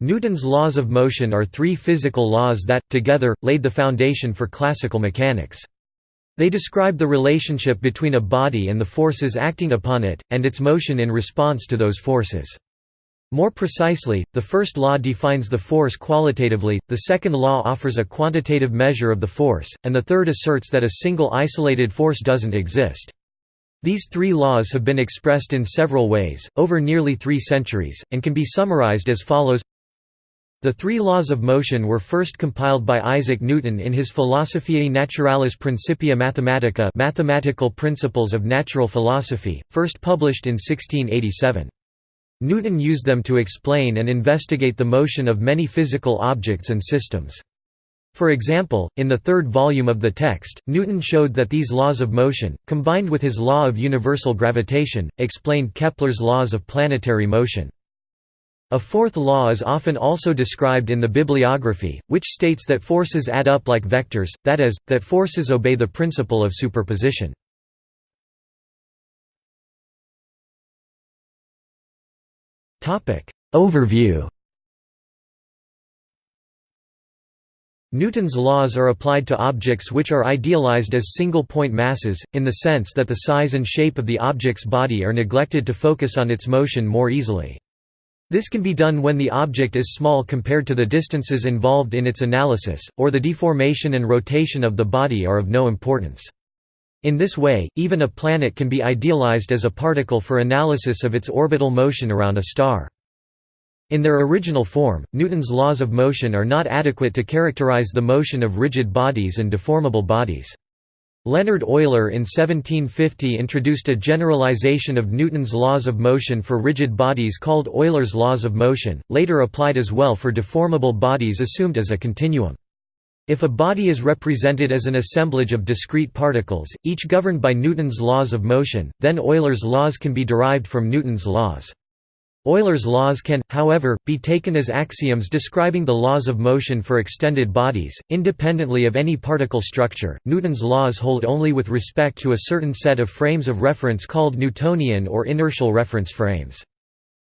Newton's laws of motion are three physical laws that, together, laid the foundation for classical mechanics. They describe the relationship between a body and the forces acting upon it, and its motion in response to those forces. More precisely, the first law defines the force qualitatively, the second law offers a quantitative measure of the force, and the third asserts that a single isolated force doesn't exist. These three laws have been expressed in several ways, over nearly three centuries, and can be summarized as follows the three laws of motion were first compiled by Isaac Newton in his Philosophiae Naturalis Principia Mathematica Mathematical Principles of Natural Philosophy, first published in 1687. Newton used them to explain and investigate the motion of many physical objects and systems. For example, in the third volume of the text, Newton showed that these laws of motion, combined with his law of universal gravitation, explained Kepler's laws of planetary motion. A fourth law is often also described in the bibliography, which states that forces add up like vectors, that is, that forces obey the principle of superposition. Overview Newton's laws are applied to objects which are idealized as single-point masses, in the sense that the size and shape of the object's body are neglected to focus on its motion more easily. This can be done when the object is small compared to the distances involved in its analysis, or the deformation and rotation of the body are of no importance. In this way, even a planet can be idealized as a particle for analysis of its orbital motion around a star. In their original form, Newton's laws of motion are not adequate to characterize the motion of rigid bodies and deformable bodies. Leonhard Euler in 1750 introduced a generalization of Newton's laws of motion for rigid bodies called Euler's laws of motion, later applied as well for deformable bodies assumed as a continuum. If a body is represented as an assemblage of discrete particles, each governed by Newton's laws of motion, then Euler's laws can be derived from Newton's laws. Euler's laws can, however, be taken as axioms describing the laws of motion for extended bodies, independently of any particle structure. Newton's laws hold only with respect to a certain set of frames of reference called Newtonian or inertial reference frames.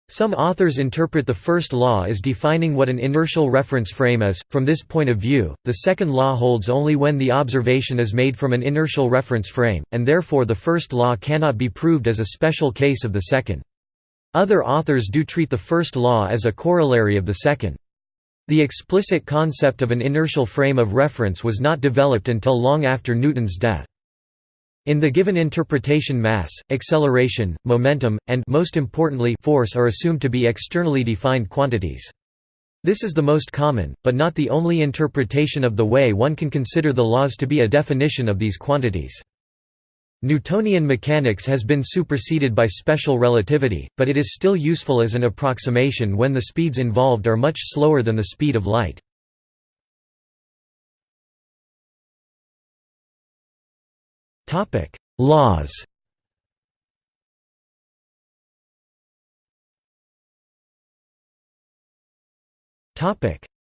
Some authors interpret the first law as defining what an inertial reference frame is. From this point of view, the second law holds only when the observation is made from an inertial reference frame, and therefore the first law cannot be proved as a special case of the second. Other authors do treat the first law as a corollary of the second. The explicit concept of an inertial frame of reference was not developed until long after Newton's death. In the given interpretation mass, acceleration, momentum, and most importantly force are assumed to be externally defined quantities. This is the most common, but not the only interpretation of the way one can consider the laws to be a definition of these quantities. Newtonian mechanics has been superseded by special relativity, but it is still useful as an approximation when the speeds involved are much slower than the speed of light. Laws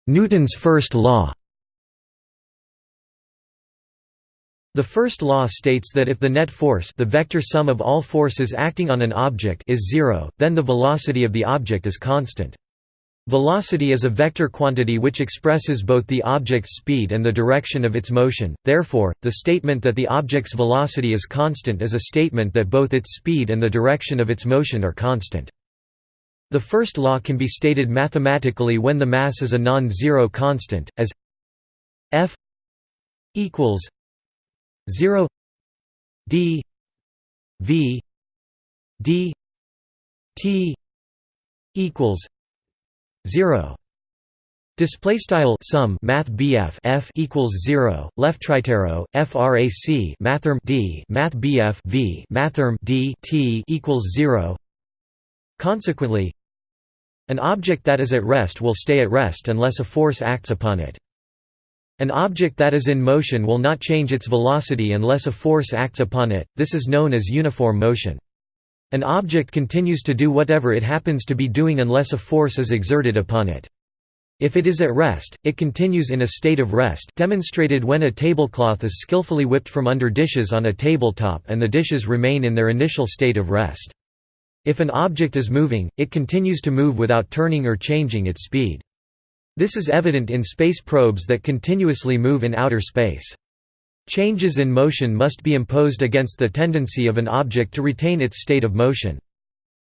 Newton's first law The first law states that if the net force the vector sum of all forces acting on an object is zero, then the velocity of the object is constant. Velocity is a vector quantity which expresses both the object's speed and the direction of its motion, therefore, the statement that the object's velocity is constant is a statement that both its speed and the direction of its motion are constant. The first law can be stated mathematically when the mass is a non-zero constant, as f equals 0 d v d t equals 0 Display style sum math BF F equals zero left tritero frac mathrm D math BF V mathrm D T equals zero. Consequently, an object that is at rest will stay at rest unless a force acts upon it. An object that is in motion will not change its velocity unless a force acts upon it, this is known as uniform motion. An object continues to do whatever it happens to be doing unless a force is exerted upon it. If it is at rest, it continues in a state of rest demonstrated when a tablecloth is skillfully whipped from under dishes on a tabletop and the dishes remain in their initial state of rest. If an object is moving, it continues to move without turning or changing its speed. This is evident in space probes that continuously move in outer space. Changes in motion must be imposed against the tendency of an object to retain its state of motion.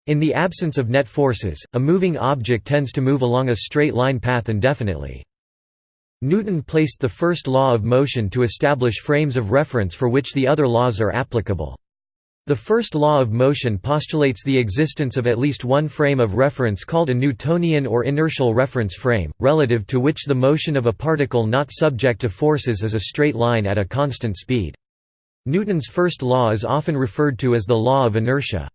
In the absence of net forces, a moving object tends to move along a straight line path indefinitely. Newton placed the first law of motion to establish frames of reference for which the other laws are applicable. The first law of motion postulates the existence of at least one frame of reference called a Newtonian or inertial reference frame, relative to which the motion of a particle not subject to forces is a straight line at a constant speed. Newton's first law is often referred to as the law of inertia.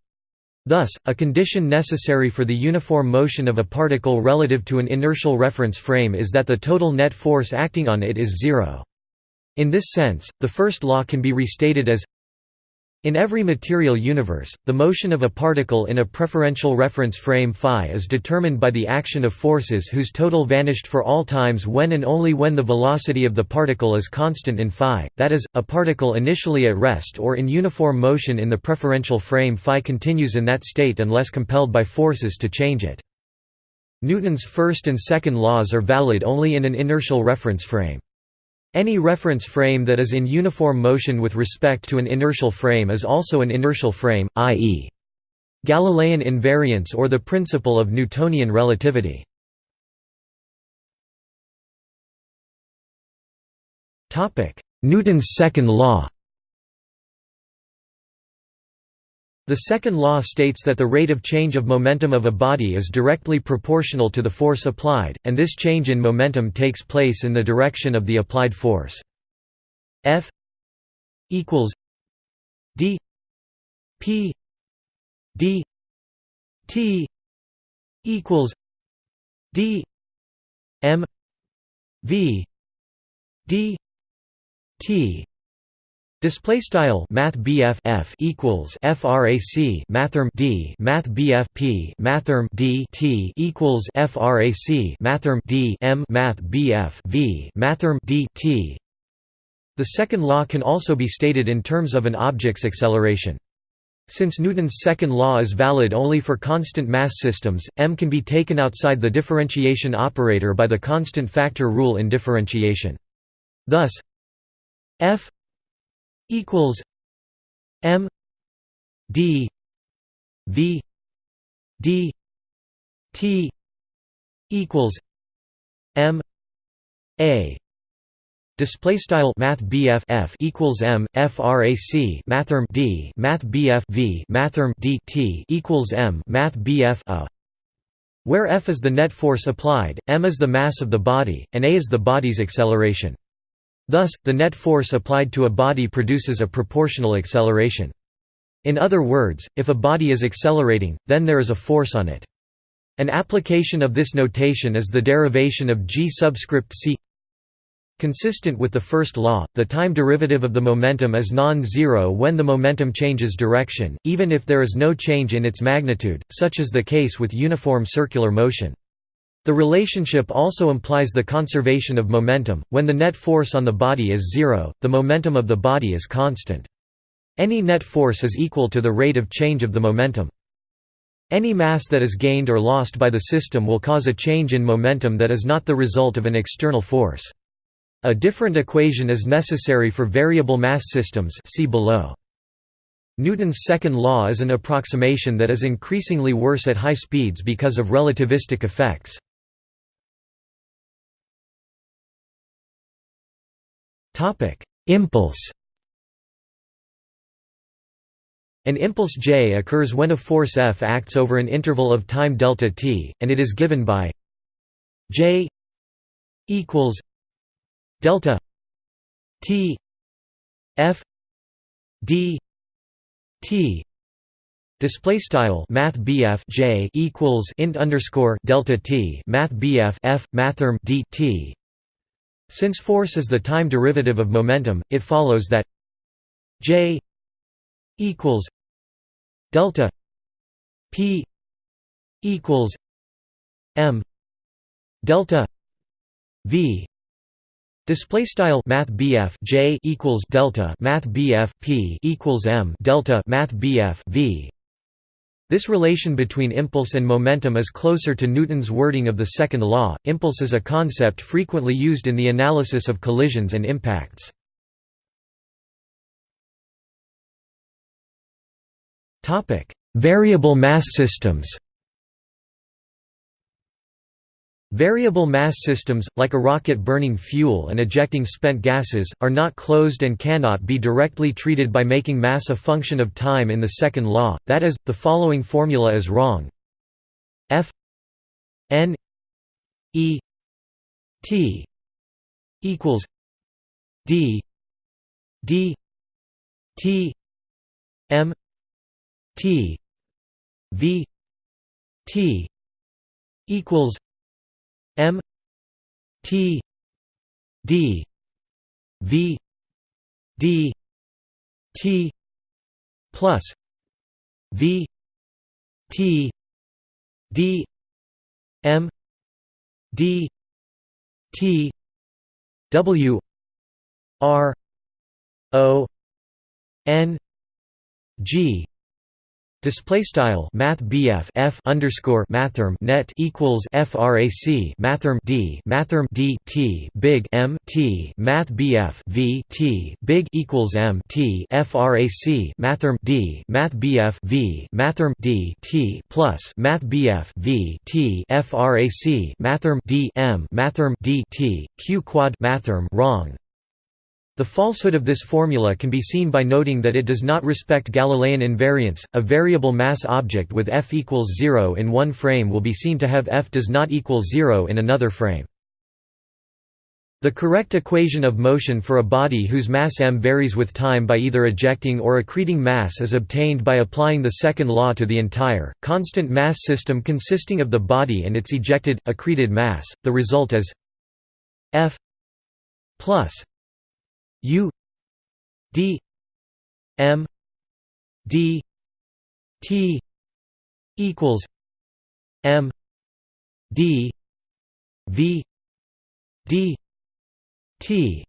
Thus, a condition necessary for the uniform motion of a particle relative to an inertial reference frame is that the total net force acting on it is zero. In this sense, the first law can be restated as in every material universe, the motion of a particle in a preferential reference frame phi is determined by the action of forces whose total vanished for all times when and only when the velocity of the particle is constant in phi, that is, a particle initially at rest or in uniform motion in the preferential frame phi continues in that state unless compelled by forces to change it. Newton's first and second laws are valid only in an inertial reference frame. Any reference frame that is in uniform motion with respect to an inertial frame is also an inertial frame, i.e. Galilean invariance or the principle of Newtonian relativity. Newton's second law The second law states that the rate of change of momentum of a body is directly proportional to the force applied, and this change in momentum takes place in the direction of the applied force. F equals d p d t equals d m v d t Display style Math F equals FRAC Mathrm D Math P Mathrm D T equals FRAC Mathrm D M Math V Mathrm D T The second law can also be stated in terms of an object's acceleration. Since Newton's second law is valid only for constant mass systems, m can be taken outside the differentiation operator by the constant factor rule in differentiation. Thus f equals M D V D T equals M A Display style Math F equals M FRAC Mathrm D Math V Mathrm D T equals M Math BF A where F is the net force applied, m is the mass of the body, and a is the body's acceleration. Thus, the net force applied to a body produces a proportional acceleration. In other words, if a body is accelerating, then there is a force on it. An application of this notation is the derivation of g subscript c Consistent with the first law, the time derivative of the momentum is non-zero when the momentum changes direction, even if there is no change in its magnitude, such is the case with uniform circular motion. The relationship also implies the conservation of momentum. When the net force on the body is zero, the momentum of the body is constant. Any net force is equal to the rate of change of the momentum. Any mass that is gained or lost by the system will cause a change in momentum that is not the result of an external force. A different equation is necessary for variable mass systems see below. Newton's second law is an approximation that is increasingly worse at high speeds because of relativistic effects. Impulse An impulse j occurs when a force F acts over an interval of time delta t, and it is given by j equals delta t f d t. Display style math J equals int underscore delta T math BF F mathrm D T since force is the time derivative of momentum, it follows that J equals delta P equals M delta V. Display style Math J equals delta Math P equals M delta Math V This relation between impulse and momentum is closer to Newton's wording of the second law. Impulse is a concept frequently used in the analysis of collisions and impacts. Topic: Variable mass systems. Variable mass systems, like a rocket burning fuel and ejecting spent gases, are not closed and cannot be directly treated by making mass a function of time in the second law, that is, the following formula is wrong. F n e t equals d d t m t v t equals M T D V D T plus V T D M D T W R O N G Display style Math F underscore Mathrm net equals FRAC Mathrm D Mathrm D T Big M T Math V T Big equals M T FRAC Mathrm D Math V Mathrm D T plus Math V T FRAC Mathrm D M Mathrm D T Q quad Mathrm wrong the falsehood of this formula can be seen by noting that it does not respect Galilean invariance. A variable mass object with f equals 0 in one frame will be seen to have f does not equal 0 in another frame. The correct equation of motion for a body whose mass m varies with time by either ejecting or accreting mass is obtained by applying the second law to the entire, constant mass system consisting of the body and its ejected, accreted mass. The result is f plus U D M D T equals M D V D T.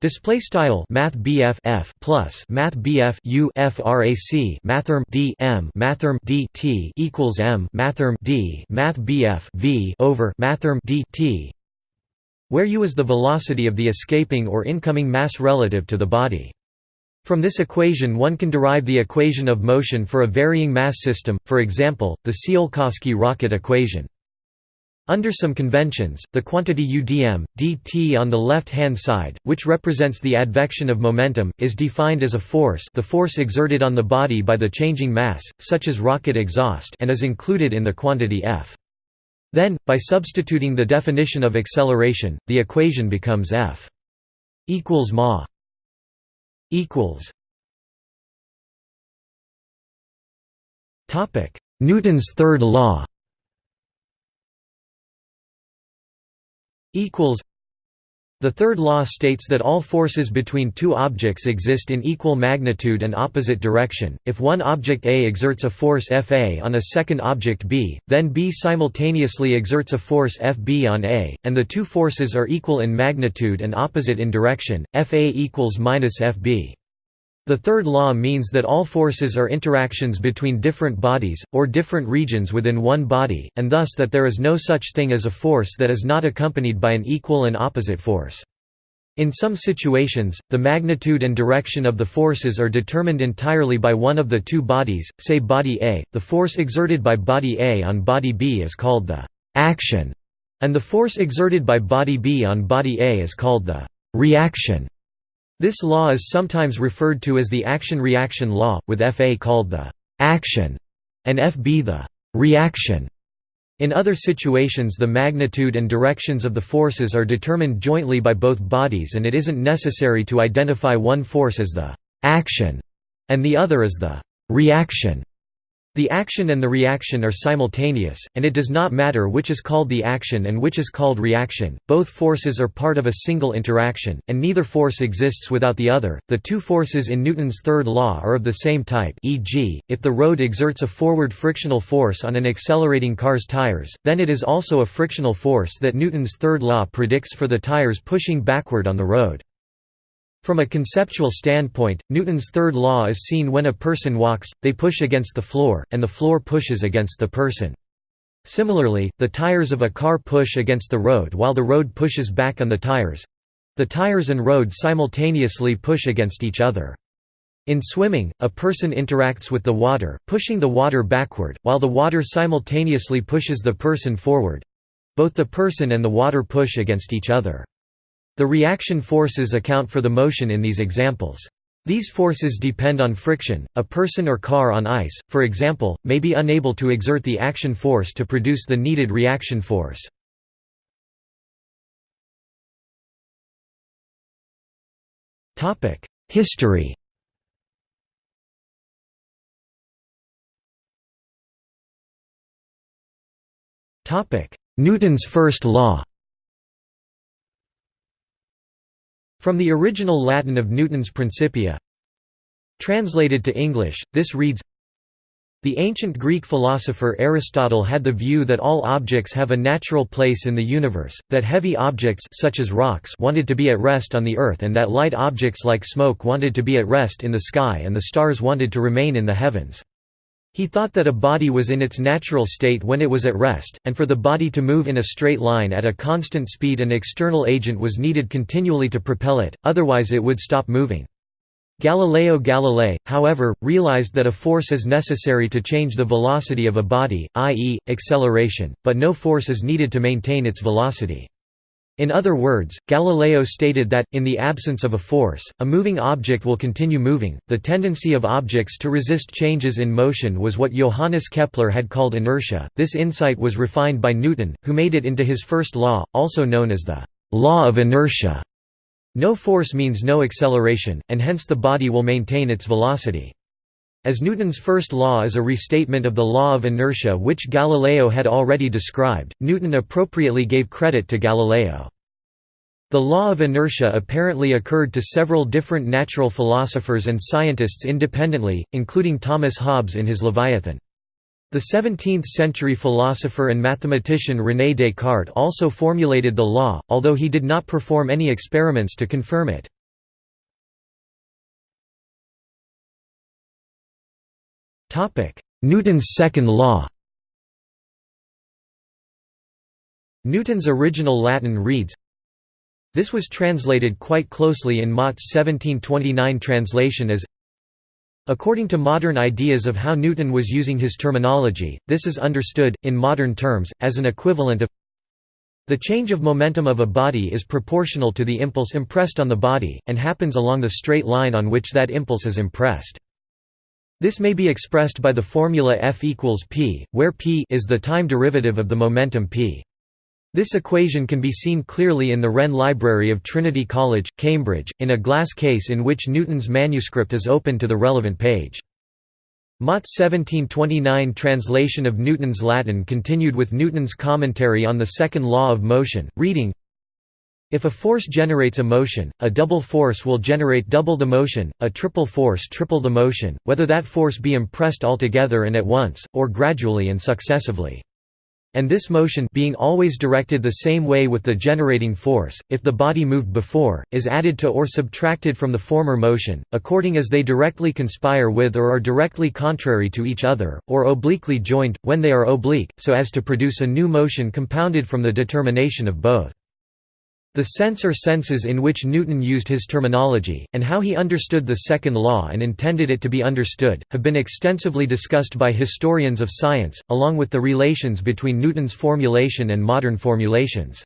Display style Math F plus Math U frac Mathrm D M Mathrm D T equals M Mathrm D Math V over Mathrm D T where u is the velocity of the escaping or incoming mass relative to the body. From this equation one can derive the equation of motion for a varying mass system, for example, the Tsiolkovsky rocket equation. Under some conventions, the quantity udm, dt on the left-hand side, which represents the advection of momentum, is defined as a force the force exerted on the body by the changing mass, such as rocket exhaust and is included in the quantity f. Then, by substituting the definition of acceleration, the equation becomes f equals ma equals Topic: Newton's third law equals the third law states that all forces between two objects exist in equal magnitude and opposite direction. If one object A exerts a force Fa on a second object B, then B simultaneously exerts a force Fb on A, and the two forces are equal in magnitude and opposite in direction. Fa equals minus Fb. The third law means that all forces are interactions between different bodies, or different regions within one body, and thus that there is no such thing as a force that is not accompanied by an equal and opposite force. In some situations, the magnitude and direction of the forces are determined entirely by one of the two bodies, say body A. The force exerted by body A on body B is called the action, and the force exerted by body B on body A is called the reaction. This law is sometimes referred to as the action-reaction law, with Fa called the «action» and Fb the «reaction». In other situations the magnitude and directions of the forces are determined jointly by both bodies and it isn't necessary to identify one force as the «action» and the other as the «reaction». The action and the reaction are simultaneous, and it does not matter which is called the action and which is called reaction. Both forces are part of a single interaction, and neither force exists without the other. The two forces in Newton's third law are of the same type, e.g., if the road exerts a forward frictional force on an accelerating car's tires, then it is also a frictional force that Newton's third law predicts for the tires pushing backward on the road. From a conceptual standpoint, Newton's third law is seen when a person walks, they push against the floor, and the floor pushes against the person. Similarly, the tires of a car push against the road while the road pushes back on the tires. The tires and road simultaneously push against each other. In swimming, a person interacts with the water, pushing the water backward, while the water simultaneously pushes the person forward. Both the person and the water push against each other. The reaction forces account for the motion in these examples. These forces depend on friction. A person or car on ice, for example, may be unable to exert the action force to produce the needed reaction force. History Newton's first law From the original Latin of Newton's Principia Translated to English, this reads The ancient Greek philosopher Aristotle had the view that all objects have a natural place in the universe, that heavy objects such as rocks wanted to be at rest on the earth and that light objects like smoke wanted to be at rest in the sky and the stars wanted to remain in the heavens. He thought that a body was in its natural state when it was at rest, and for the body to move in a straight line at a constant speed an external agent was needed continually to propel it, otherwise it would stop moving. Galileo Galilei, however, realized that a force is necessary to change the velocity of a body, i.e., acceleration, but no force is needed to maintain its velocity. In other words, Galileo stated that, in the absence of a force, a moving object will continue moving. The tendency of objects to resist changes in motion was what Johannes Kepler had called inertia. This insight was refined by Newton, who made it into his first law, also known as the law of inertia. No force means no acceleration, and hence the body will maintain its velocity. As Newton's first law is a restatement of the law of inertia which Galileo had already described, Newton appropriately gave credit to Galileo. The law of inertia apparently occurred to several different natural philosophers and scientists independently, including Thomas Hobbes in his Leviathan. The 17th-century philosopher and mathematician René Descartes also formulated the law, although he did not perform any experiments to confirm it. Newton's second law Newton's original Latin reads This was translated quite closely in Motte's 1729 translation as According to modern ideas of how Newton was using his terminology, this is understood, in modern terms, as an equivalent of the change of momentum of a body is proportional to the impulse impressed on the body, and happens along the straight line on which that impulse is impressed. This may be expressed by the formula F equals p, where p is the time derivative of the momentum p. This equation can be seen clearly in the Wren Library of Trinity College, Cambridge, in a glass case in which Newton's manuscript is open to the relevant page. Motte's 1729 translation of Newton's Latin continued with Newton's commentary on the second law of motion, reading, if a force generates a motion, a double force will generate double the motion, a triple force triple the motion, whether that force be impressed altogether and at once, or gradually and successively. And this motion being always directed the same way with the generating force, if the body moved before, is added to or subtracted from the former motion, according as they directly conspire with or are directly contrary to each other, or obliquely joined, when they are oblique, so as to produce a new motion compounded from the determination of both. The sense or senses in which Newton used his terminology, and how he understood the second law and intended it to be understood, have been extensively discussed by historians of science, along with the relations between Newton's formulation and modern formulations.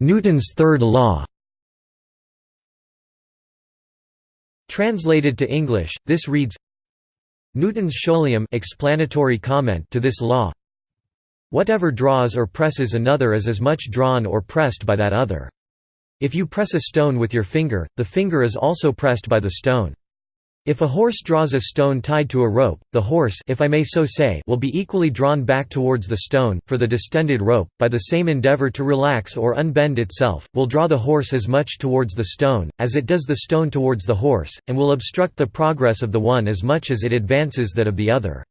Newton's third law Translated to English, this reads Newton's scholium explanatory comment to this law Whatever draws or presses another is as much drawn or pressed by that other. If you press a stone with your finger, the finger is also pressed by the stone. If a horse draws a stone tied to a rope, the horse if I may so say will be equally drawn back towards the stone, for the distended rope, by the same endeavor to relax or unbend itself, will draw the horse as much towards the stone, as it does the stone towards the horse, and will obstruct the progress of the one as much as it advances that of the other.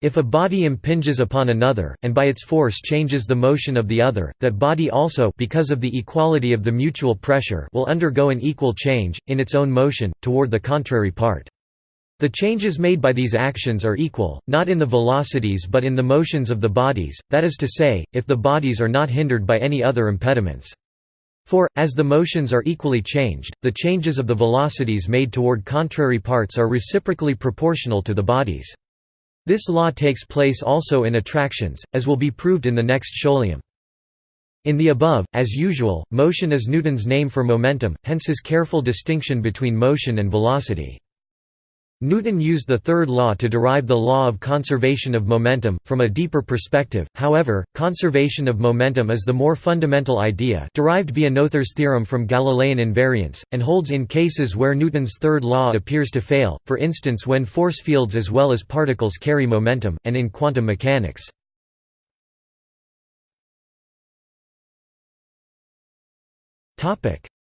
If a body impinges upon another, and by its force changes the motion of the other, that body also because of the equality of the mutual pressure will undergo an equal change, in its own motion, toward the contrary part. The changes made by these actions are equal, not in the velocities but in the motions of the bodies, that is to say, if the bodies are not hindered by any other impediments. For, as the motions are equally changed, the changes of the velocities made toward contrary parts are reciprocally proportional to the bodies. This law takes place also in attractions, as will be proved in the next scholium. In the above, as usual, motion is Newton's name for momentum, hence his careful distinction between motion and velocity. Newton used the third law to derive the law of conservation of momentum, from a deeper perspective, however, conservation of momentum is the more fundamental idea derived via Noether's theorem from Galilean invariance, and holds in cases where Newton's third law appears to fail, for instance when force fields as well as particles carry momentum, and in quantum mechanics.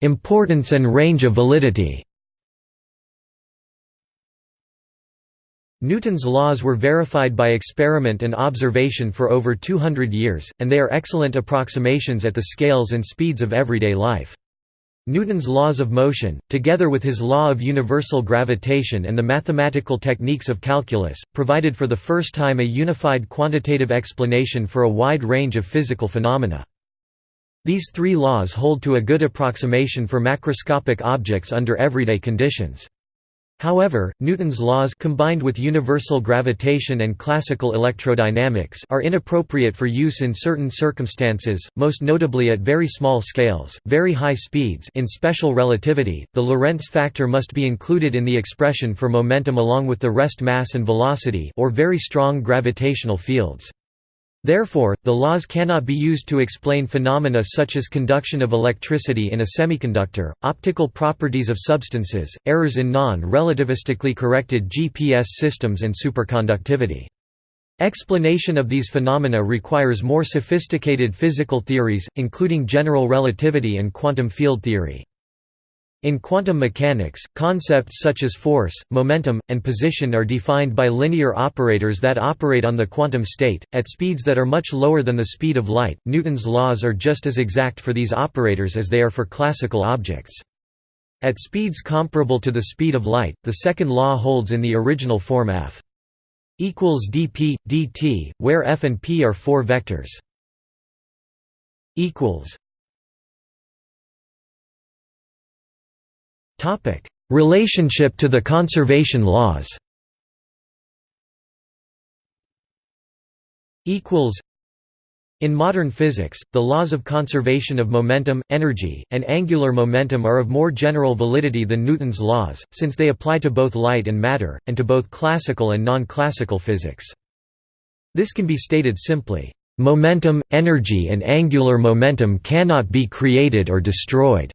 Importance and range of validity Newton's laws were verified by experiment and observation for over 200 years, and they are excellent approximations at the scales and speeds of everyday life. Newton's laws of motion, together with his law of universal gravitation and the mathematical techniques of calculus, provided for the first time a unified quantitative explanation for a wide range of physical phenomena. These three laws hold to a good approximation for macroscopic objects under everyday conditions. However, Newton's laws combined with universal gravitation and classical electrodynamics are inappropriate for use in certain circumstances, most notably at very small scales, very high speeds in special relativity, the Lorentz factor must be included in the expression for momentum along with the rest mass and velocity or very strong gravitational fields. Therefore, the laws cannot be used to explain phenomena such as conduction of electricity in a semiconductor, optical properties of substances, errors in non-relativistically corrected GPS systems and superconductivity. Explanation of these phenomena requires more sophisticated physical theories, including general relativity and quantum field theory. In quantum mechanics, concepts such as force, momentum, and position are defined by linear operators that operate on the quantum state, at speeds that are much lower than the speed of light. Newton's laws are just as exact for these operators as they are for classical objects. At speeds comparable to the speed of light, the second law holds in the original form f equals dp, dt, where f and p are four vectors. equals Topic: Relationship to the conservation laws. Equals. In modern physics, the laws of conservation of momentum, energy, and angular momentum are of more general validity than Newton's laws, since they apply to both light and matter, and to both classical and non-classical physics. This can be stated simply, "...momentum, energy and angular momentum cannot be created or destroyed."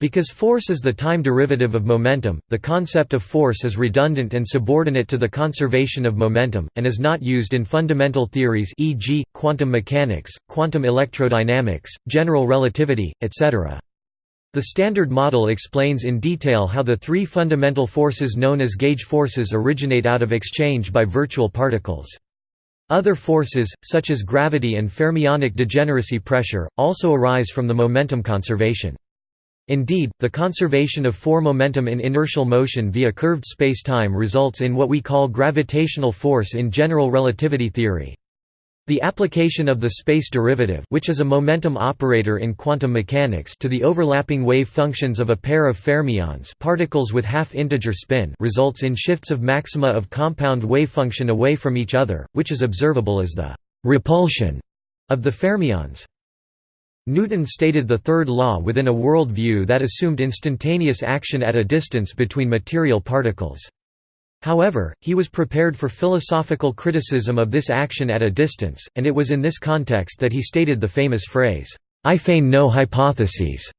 Because force is the time derivative of momentum, the concept of force is redundant and subordinate to the conservation of momentum, and is not used in fundamental theories e.g., quantum mechanics, quantum electrodynamics, general relativity, etc. The Standard Model explains in detail how the three fundamental forces known as gauge forces originate out of exchange by virtual particles. Other forces, such as gravity and fermionic degeneracy pressure, also arise from the momentum conservation. Indeed, the conservation of four momentum in inertial motion via curved spacetime results in what we call gravitational force in general relativity theory. The application of the space derivative which is a momentum operator in quantum mechanics to the overlapping wave functions of a pair of fermions particles with half-integer spin results in shifts of maxima of compound wavefunction away from each other, which is observable as the «repulsion» of the fermions. Newton stated the third law within a world view that assumed instantaneous action at a distance between material particles. However, he was prepared for philosophical criticism of this action at a distance, and it was in this context that he stated the famous phrase, "'I feign no hypotheses'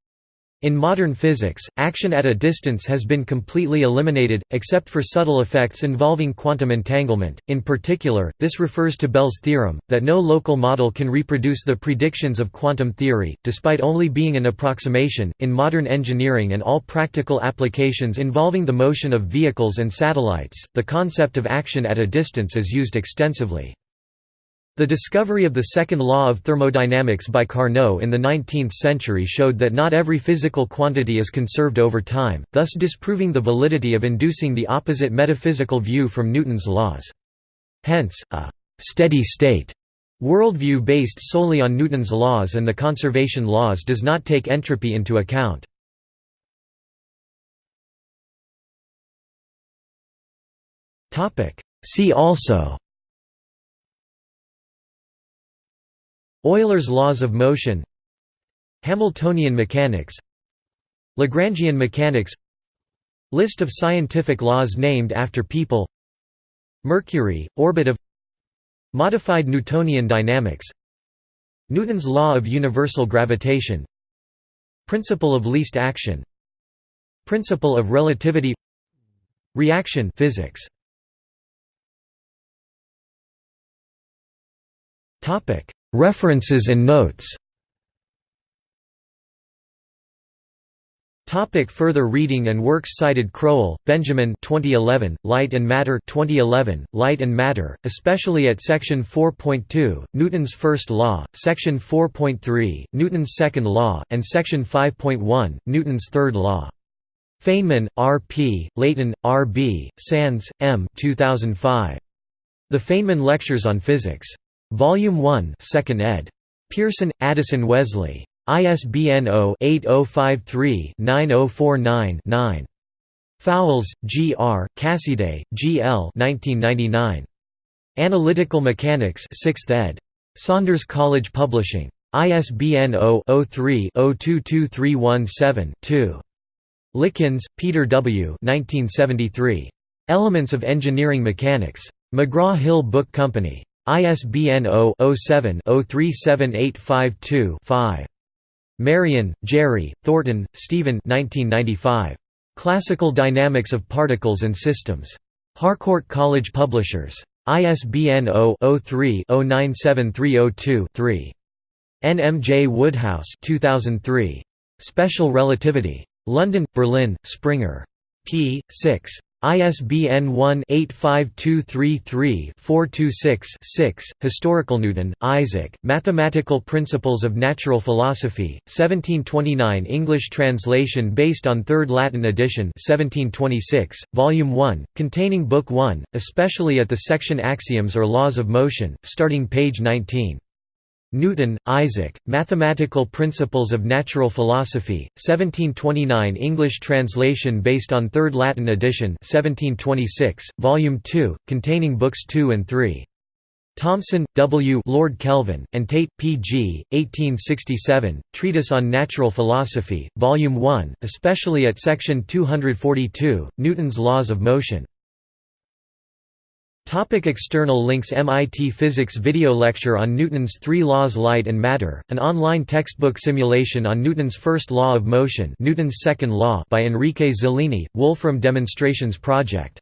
In modern physics, action at a distance has been completely eliminated, except for subtle effects involving quantum entanglement. In particular, this refers to Bell's theorem, that no local model can reproduce the predictions of quantum theory, despite only being an approximation. In modern engineering and all practical applications involving the motion of vehicles and satellites, the concept of action at a distance is used extensively. The discovery of the second law of thermodynamics by Carnot in the 19th century showed that not every physical quantity is conserved over time, thus disproving the validity of inducing the opposite metaphysical view from Newton's laws. Hence, a «steady state» worldview based solely on Newton's laws and the conservation laws does not take entropy into account. See also Euler's laws of motion Hamiltonian mechanics Lagrangian mechanics List of scientific laws named after people Mercury, orbit of Modified Newtonian dynamics Newton's law of universal gravitation Principle of least action Principle of relativity Reaction physics References and notes Topic further reading and works cited Crowell, Benjamin 2011, Light and Matter 2011, Light and Matter, especially at section 4.2, Newton's first law, section 4.3, Newton's second law, and section 5.1, Newton's third law. Feynman, R. P., Leighton, R. B., Sands, M. 2005. The Feynman Lectures on Physics. Volume 1 2nd ed. Pearson, Addison Wesley. ISBN 0-8053-9049-9. Fowles, G. R., Cassiday, G. L. 1999. Analytical Mechanics 6th ed. Saunders College Publishing. ISBN 0-03-022317-2. Likins, Peter W. 1973. Elements of Engineering Mechanics. McGraw-Hill Book Company. ISBN 0-07-037852-5. Marion, Jerry, Thornton, Stephen Classical Dynamics of Particles and Systems. Harcourt College Publishers. ISBN 0-03-097302-3. N. M. J. Woodhouse 2003. Special Relativity. London, Berlin, Springer. p. 6. ISBN 1-85233-426-6. Historical Newton, Isaac, Mathematical Principles of Natural Philosophy, 1729 English translation based on 3rd Latin edition 1726, Volume 1, containing Book 1, especially at the section Axioms or Laws of Motion, starting page 19. Newton, Isaac, Mathematical Principles of Natural Philosophy, 1729 English translation based on 3rd Latin edition 1726, Volume 2, containing Books 2 and 3. Thomson, W. Lord Kelvin, and Tait, P. G., 1867, Treatise on Natural Philosophy, Volume 1, especially at section 242, Newton's Laws of Motion. Topic external links MIT Physics video lecture on Newton's three laws Light and Matter, an online textbook simulation on Newton's first law of motion Newton's second law by Enrique Zeleny, Wolfram Demonstrations Project.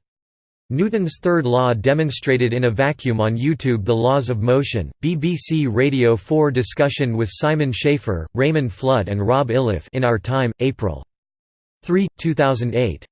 Newton's third law demonstrated in a vacuum on YouTube The Laws of Motion, BBC Radio 4 discussion with Simon Schaffer, Raymond Flood and Rob Iliffe in Our Time, April 3, 2008.